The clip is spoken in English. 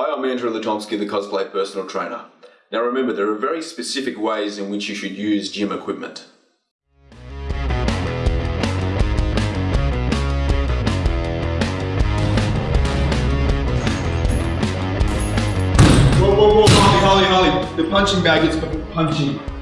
Hi, I'm Andrew Latomsky, the cosplay personal trainer. Now remember, there are very specific ways in which you should use gym equipment. Whoa, whoa, whoa, Holly, Holly, Holly. The punching bag is punching.